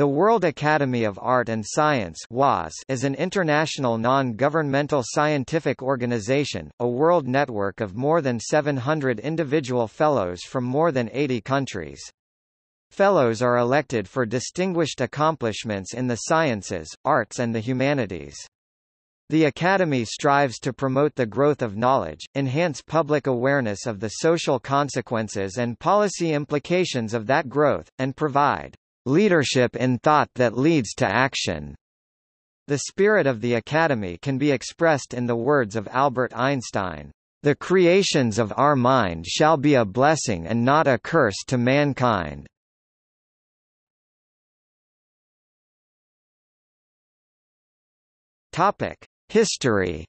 The World Academy of Art and Science is an international non-governmental scientific organization, a world network of more than 700 individual fellows from more than 80 countries. Fellows are elected for distinguished accomplishments in the sciences, arts and the humanities. The Academy strives to promote the growth of knowledge, enhance public awareness of the social consequences and policy implications of that growth, and provide leadership in thought that leads to action. The spirit of the Academy can be expressed in the words of Albert Einstein, "...the creations of our mind shall be a blessing and not a curse to mankind." History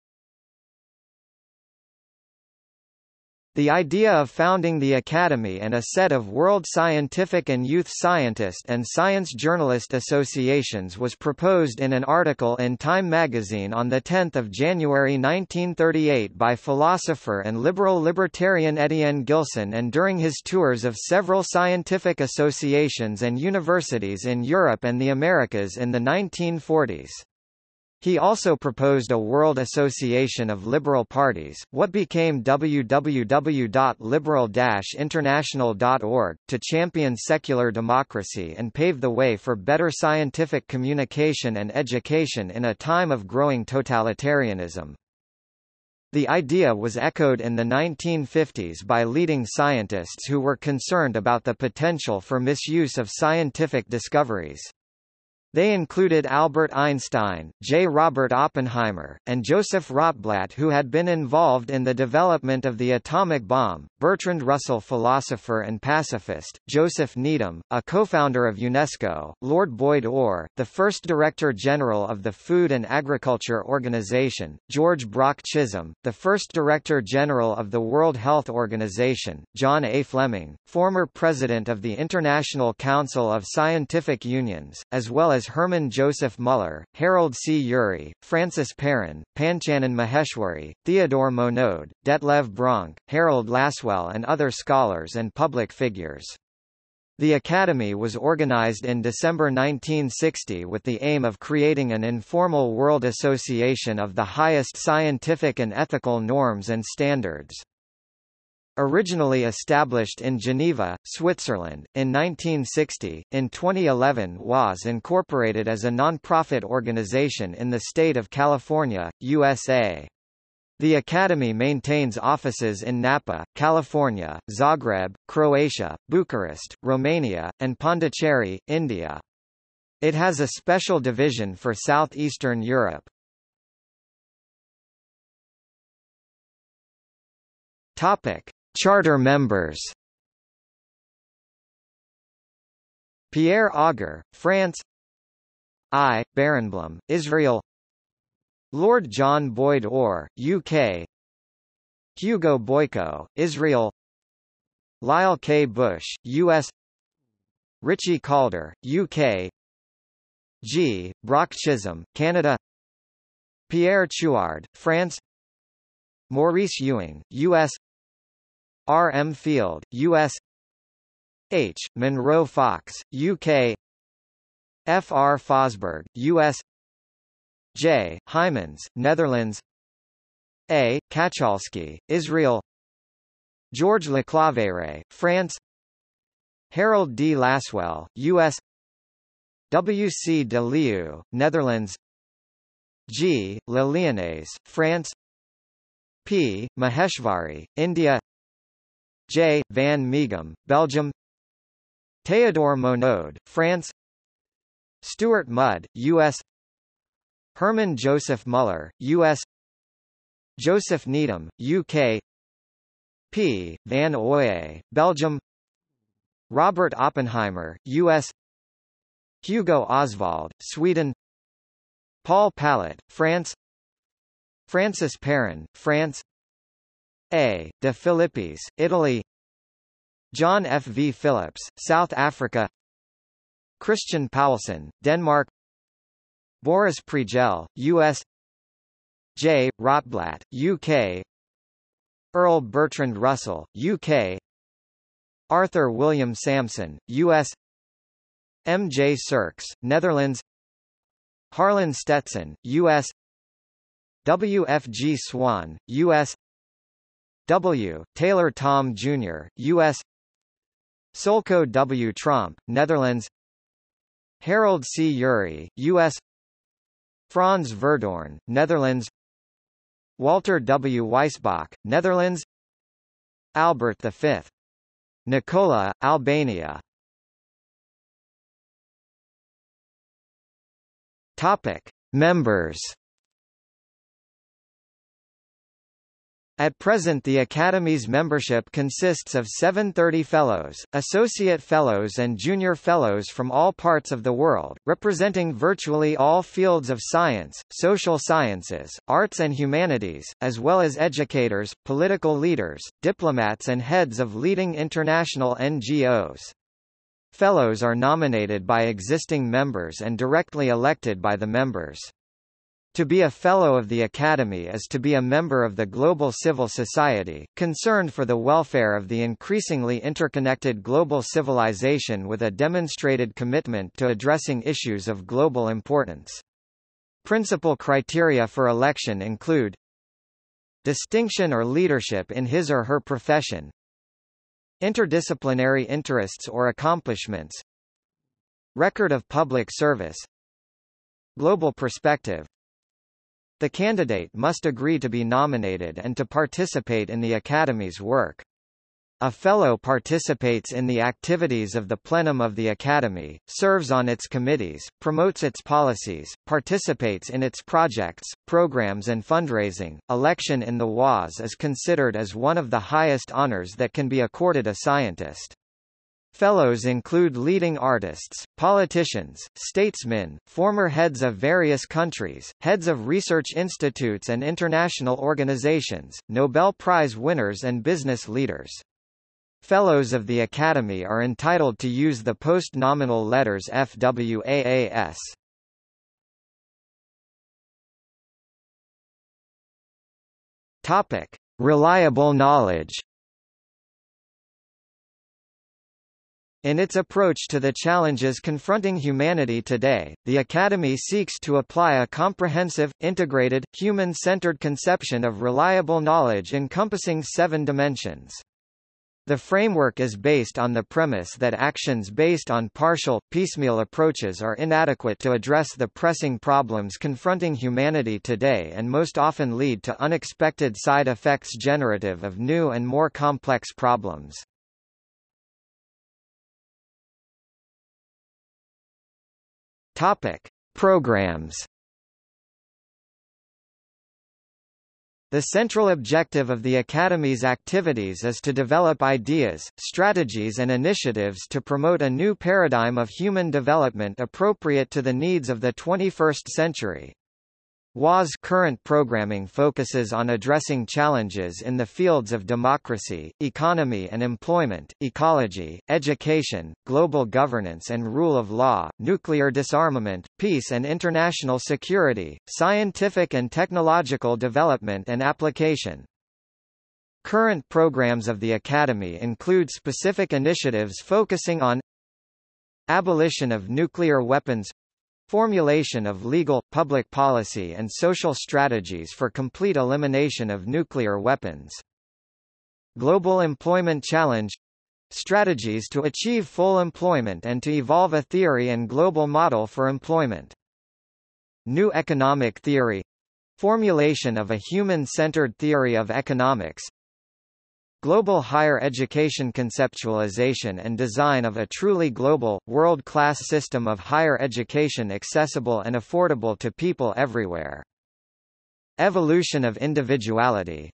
The idea of founding the Academy and a set of World Scientific and Youth Scientist and Science Journalist Associations was proposed in an article in Time magazine on 10 January 1938 by philosopher and liberal libertarian Etienne Gilson and during his tours of several scientific associations and universities in Europe and the Americas in the 1940s. He also proposed a World Association of Liberal Parties, what became www.liberal-international.org, to champion secular democracy and pave the way for better scientific communication and education in a time of growing totalitarianism. The idea was echoed in the 1950s by leading scientists who were concerned about the potential for misuse of scientific discoveries. They included Albert Einstein, J. Robert Oppenheimer, and Joseph Rotblat who had been involved in the development of the atomic bomb, Bertrand Russell philosopher and pacifist, Joseph Needham, a co-founder of UNESCO, Lord Boyd Orr, the first Director General of the Food and Agriculture Organization, George Brock Chisholm, the first Director General of the World Health Organization, John A. Fleming, former President of the International Council of Scientific Unions, as well as as Hermann Joseph Muller, Harold C. Urey, Francis Perrin, Panchanan Maheshwari, Theodore Monod, Detlev Bronk, Harold Lasswell and other scholars and public figures. The Academy was organized in December 1960 with the aim of creating an informal world association of the highest scientific and ethical norms and standards. Originally established in Geneva, Switzerland, in 1960, in 2011 was incorporated as a non-profit organization in the state of California, USA. The Academy maintains offices in Napa, California, Zagreb, Croatia, Bucharest, Romania, and Pondicherry, India. It has a special division for southeastern Europe. Topic: Charter members Pierre Auger, France I. Berenblum, Israel Lord John Boyd Orr, UK Hugo Boyko, Israel Lyle K. Bush, U.S. Ritchie Calder, UK G. Brock Chisholm, Canada Pierre Chouard, France Maurice Ewing, U.S. R. M. Field, U.S. H. Munro Fox, UK F. R. Fosberg, U.S. J. Heymans, Netherlands A. Katchalsky, Israel George Leclavere, France Harold D. Lasswell, U.S. W. C. de Leeuw, Netherlands G. Lyonnais, France P. Maheshwari, India J. van Mieghem, Belgium Théodore Monod, France Stuart Mudd, U.S. Herman Joseph Muller, U.S. Joseph Needham, UK P. Van Oye, Belgium Robert Oppenheimer, U.S. Hugo Osvald, Sweden Paul Pallet, France Francis Perrin, France a. De Philippis, Italy John F. V. Phillips, South Africa Christian Paulsen, Denmark Boris Pregel, U.S. J. Rotblat, UK Earl Bertrand Russell, UK Arthur William Sampson, U.S. M. J. Sirks, Netherlands Harlan Stetson, U.S. W. F. G. Swan, U.S. W. Taylor Thom Jr., U.S. Solco W. Tromp, Netherlands Harold C. Urey, U.S. Frans Verdoorn, Netherlands Walter W. Weisbach, Netherlands Albert V. Nicola, Albania Topic. Members At present the Academy's membership consists of 730 fellows, associate fellows and junior fellows from all parts of the world, representing virtually all fields of science, social sciences, arts and humanities, as well as educators, political leaders, diplomats and heads of leading international NGOs. Fellows are nominated by existing members and directly elected by the members. To be a Fellow of the Academy is to be a member of the global civil society, concerned for the welfare of the increasingly interconnected global civilization with a demonstrated commitment to addressing issues of global importance. Principal criteria for election include distinction or leadership in his or her profession, interdisciplinary interests or accomplishments, record of public service, global perspective, the candidate must agree to be nominated and to participate in the Academy's work. A Fellow participates in the activities of the plenum of the Academy, serves on its committees, promotes its policies, participates in its projects, programs and fundraising. Election in the WAS is considered as one of the highest honors that can be accorded a scientist. Fellows include leading artists, politicians, statesmen, former heads of various countries, heads of research institutes and international organizations, Nobel Prize winners and business leaders. Fellows of the Academy are entitled to use the post-nominal letters FWAAS. Topic: Reliable knowledge. In its approach to the challenges confronting humanity today, the Academy seeks to apply a comprehensive, integrated, human-centered conception of reliable knowledge encompassing seven dimensions. The framework is based on the premise that actions based on partial, piecemeal approaches are inadequate to address the pressing problems confronting humanity today and most often lead to unexpected side effects generative of new and more complex problems. Topic: Programs. The central objective of the Academy's activities is to develop ideas, strategies and initiatives to promote a new paradigm of human development appropriate to the needs of the 21st century. WA's current programming focuses on addressing challenges in the fields of democracy, economy and employment, ecology, education, global governance and rule of law, nuclear disarmament, peace and international security, scientific and technological development and application. Current programs of the Academy include specific initiatives focusing on abolition of nuclear weapons Formulation of legal, public policy and social strategies for complete elimination of nuclear weapons. Global Employment Challenge Strategies to achieve full employment and to evolve a theory and global model for employment. New Economic Theory Formulation of a human-centered theory of economics Global higher education conceptualization and design of a truly global, world-class system of higher education accessible and affordable to people everywhere. Evolution of individuality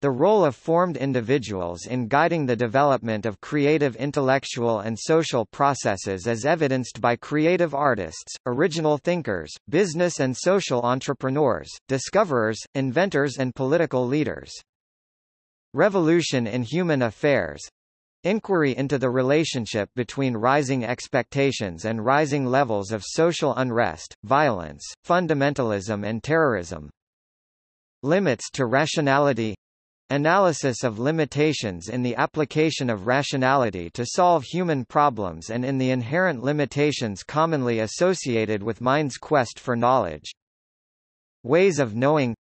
the role of formed individuals in guiding the development of creative intellectual and social processes as evidenced by creative artists, original thinkers, business and social entrepreneurs, discoverers, inventors and political leaders. Revolution in Human Affairs Inquiry into the relationship between rising expectations and rising levels of social unrest, violence, fundamentalism and terrorism. Limits to rationality Analysis of limitations in the application of rationality to solve human problems and in the inherent limitations commonly associated with mind's quest for knowledge. Ways of knowing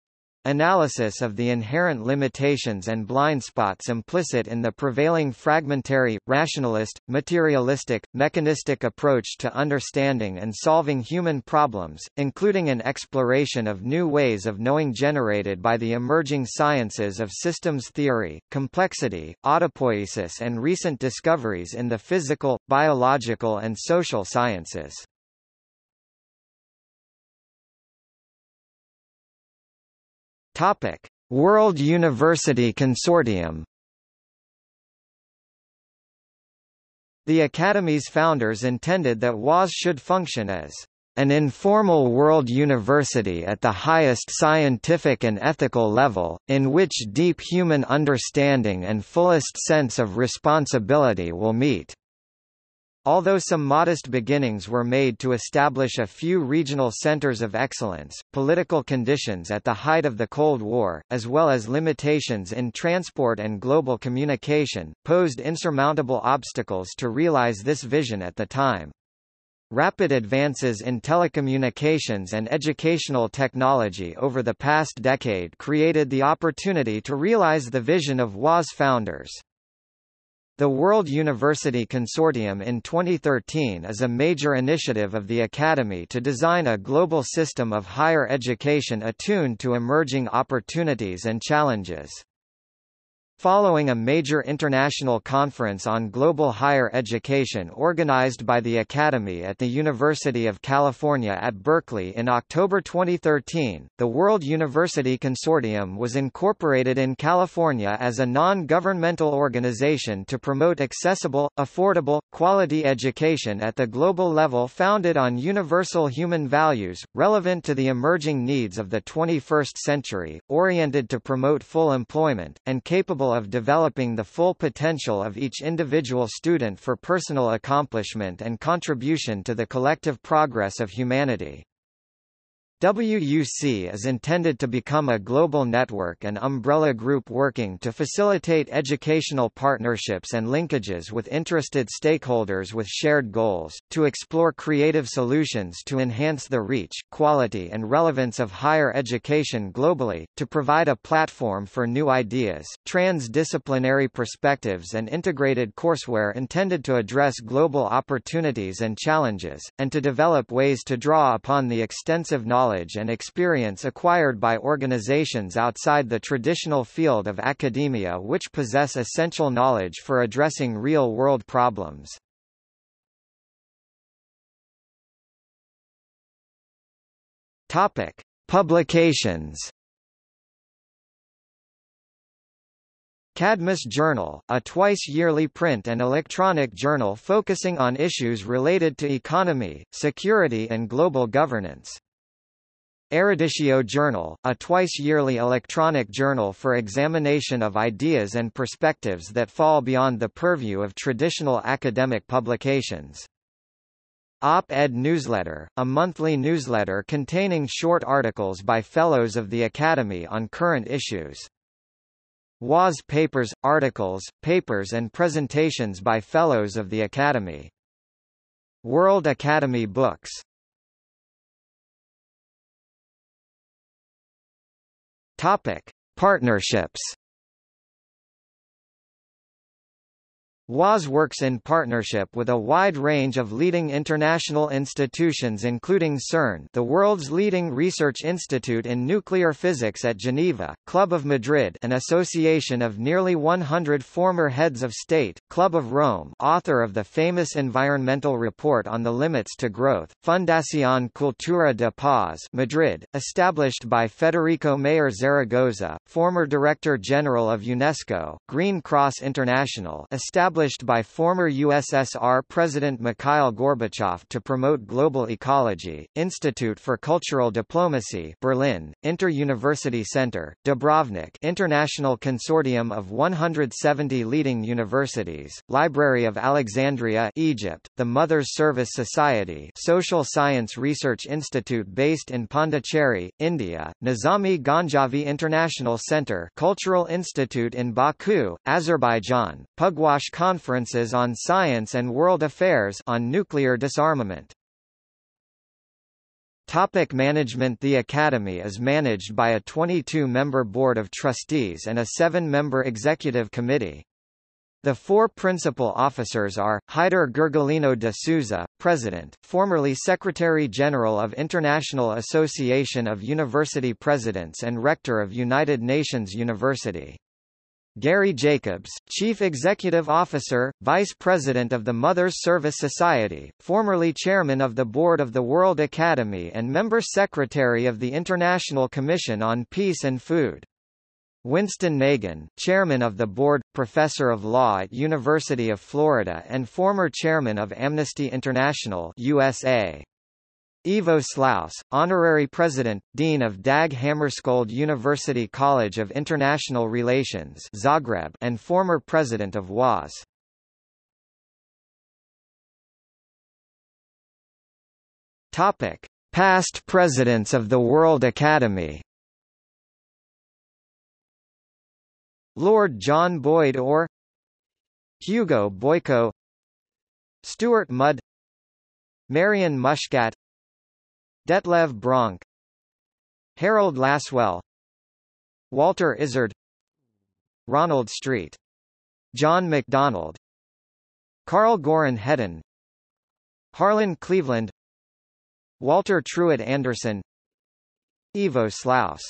Analysis of the inherent limitations and blind spots implicit in the prevailing fragmentary, rationalist, materialistic, mechanistic approach to understanding and solving human problems, including an exploration of new ways of knowing generated by the emerging sciences of systems theory, complexity, autopoiesis and recent discoveries in the physical, biological and social sciences. Topic: World University Consortium. The Academy's founders intended that WAS should function as an informal world university at the highest scientific and ethical level, in which deep human understanding and fullest sense of responsibility will meet. Although some modest beginnings were made to establish a few regional centers of excellence, political conditions at the height of the Cold War, as well as limitations in transport and global communication, posed insurmountable obstacles to realize this vision at the time. Rapid advances in telecommunications and educational technology over the past decade created the opportunity to realize the vision of WAS founders. The World University Consortium in 2013 is a major initiative of the Academy to design a global system of higher education attuned to emerging opportunities and challenges. Following a major international conference on global higher education organized by the Academy at the University of California at Berkeley in October 2013, the World University Consortium was incorporated in California as a non-governmental organization to promote accessible, affordable, quality education at the global level founded on universal human values, relevant to the emerging needs of the 21st century, oriented to promote full employment, and capable of developing the full potential of each individual student for personal accomplishment and contribution to the collective progress of humanity. WUC is intended to become a global network and umbrella group working to facilitate educational partnerships and linkages with interested stakeholders with shared goals, to explore creative solutions to enhance the reach, quality and relevance of higher education globally, to provide a platform for new ideas, transdisciplinary perspectives and integrated courseware intended to address global opportunities and challenges, and to develop ways to draw upon the extensive knowledge knowledge and experience acquired by organizations outside the traditional field of academia which possess essential knowledge for addressing real-world problems. Topic: Publications. Cadmus Journal, a twice-yearly print and electronic journal focusing on issues related to economy, security and global governance. Eruditio Journal, a twice-yearly electronic journal for examination of ideas and perspectives that fall beyond the purview of traditional academic publications. Op-Ed Newsletter, a monthly newsletter containing short articles by Fellows of the Academy on current issues. WAS papers, articles, papers and presentations by Fellows of the Academy. World Academy Books Topic: Partnerships. WAS works in partnership with a wide range of leading international institutions including CERN the world's leading research institute in nuclear physics at Geneva, Club of Madrid an association of nearly 100 former heads of state, Club of Rome author of the famous environmental report on the limits to growth, Fundación Cultura de Paz Madrid, established by Federico Mayor Zaragoza, former Director General of UNESCO, Green Cross International established established by former USSR President Mikhail Gorbachev to promote global ecology, Institute for Cultural Diplomacy Berlin, Inter-University Center, Dubrovnik International Consortium of 170 leading universities, Library of Alexandria Egypt, the Mothers Service Society Social Science Research Institute based in Pondicherry, India, Nizami Ganjavi International Center Cultural Institute in Baku, Azerbaijan, Pugwash Conferences on Science and World Affairs on Nuclear Disarmament. Topic management The Academy is managed by a 22-member board of trustees and a seven-member executive committee. The four principal officers are, Heitor Gurgulino de Souza, President, formerly Secretary-General of International Association of University Presidents and Rector of United Nations University. Garry Jacobs, Chief Executive Officer, Vice President of the Mothers Service Society, formerly Chairman of the Board of the World Academy and Member Secretary of the International Commission on Peace and Food. Winston Nagan, Chairman of the Board, Professor of Law at University of Florida and former Chairman of Amnesty International USA. Ivo Slaus, Honorary President, Dean of Dag Hammarskjöld University College of International Relations Zagreb and former President of WAS. Topic. Past Presidents of the World Academy Lord John Boyd Orr Hugo Boyko Stuart Mudd Marian Muscat Detlev Bronk Harold Lasswell Walter Isard Ronald Street John MacDonald Karl Goran Hedén Harlan Cleveland Walter Truett Anderson Ivo Slaus